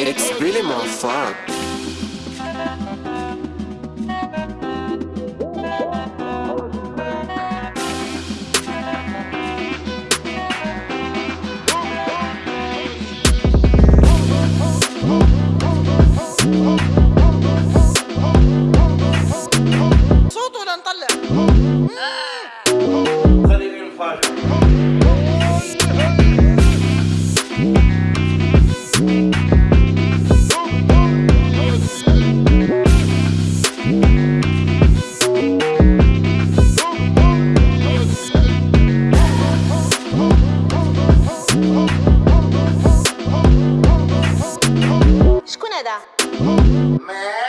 It's really more fun. Nada. Mel.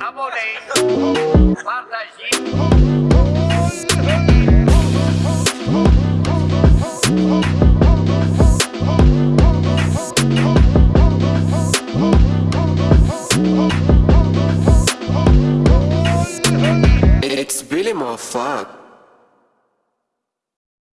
Abonei, Fantasia. Oh fuck.